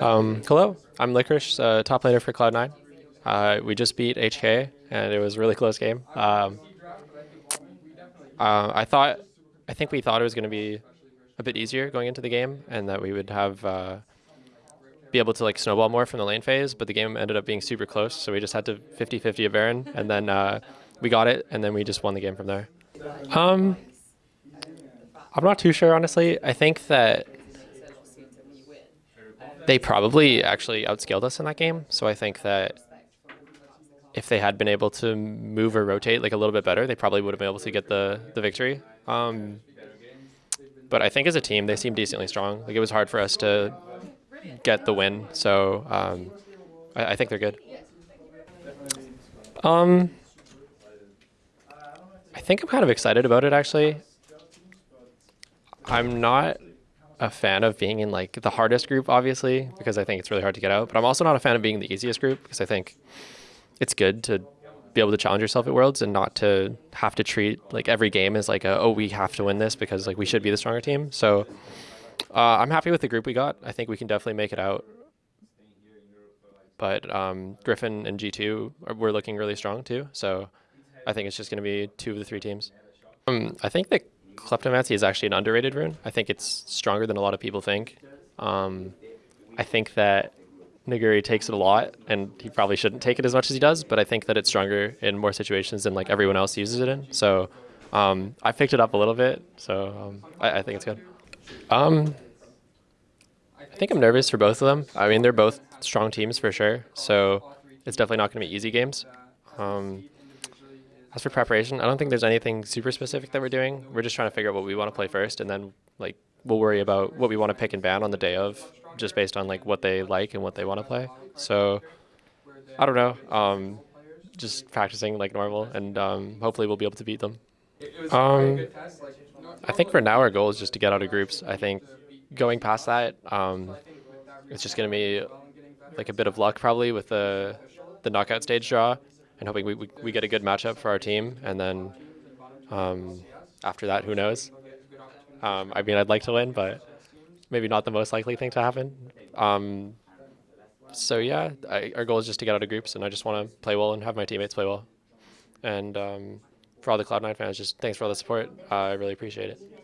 Um, hello, I'm Licorice, uh, top laner for Cloud9. Uh, we just beat HK, and it was a really close game. Um, uh, I thought, I think we thought it was going to be a bit easier going into the game, and that we would have uh, be able to like snowball more from the lane phase. But the game ended up being super close, so we just had to 50-50 a Baron, and then uh, we got it, and then we just won the game from there. Um, I'm not too sure, honestly. I think that they probably actually outscaled us in that game. So I think that if they had been able to move or rotate like a little bit better, they probably would have been able to get the the victory. Um, but I think as a team, they seemed decently strong. Like it was hard for us to get the win, so um, I, I, think they're good. Um, I think I'm kind of excited about it actually. I'm not a fan of being in like the hardest group, obviously, because I think it's really hard to get out. But I'm also not a fan of being the easiest group because I think it's good to be able to challenge yourself at Worlds and not to have to treat like every game as like a, oh we have to win this because like we should be the stronger team. So uh, I'm happy with the group we got. I think we can definitely make it out. But um, Griffin and G2 are, we're looking really strong too. So I think it's just going to be two of the three teams. Um, I think that Kleptomancy is actually an underrated rune. I think it's stronger than a lot of people think. Um, I think that Nuguri takes it a lot, and he probably shouldn't take it as much as he does, but I think that it's stronger in more situations than like everyone else uses it in. So um, I picked it up a little bit, so um, I, I, think it's good. Um, I think I'm nervous for both of them. I mean, they're both strong teams for sure, so it's definitely not going to be easy games. Um, as for preparation, I don't think there's anything super specific that we're doing. We're just trying to figure out what we want to play first, and then like we'll worry about what we want to pick and ban on the day of, just based on like what they like and what they want to play. So I don't know. Um, just practicing like normal, and um, hopefully we'll be able to beat them. Um, I think for now our goal is just to get out of groups. I think going past that, um, it's just going to be like a bit of luck probably with the the knockout stage draw and hoping we, we, we, get a good matchup for our team. And then um, after that, who knows? Um, I mean, I'd like to win, but maybe not the most likely thing to happen. Um, so yeah, I, our goal is just to get out of groups, and I just want to play well and have my teammates play well. And um, for all the Cloud9 fans, just thanks for all the support. Uh, I really appreciate it.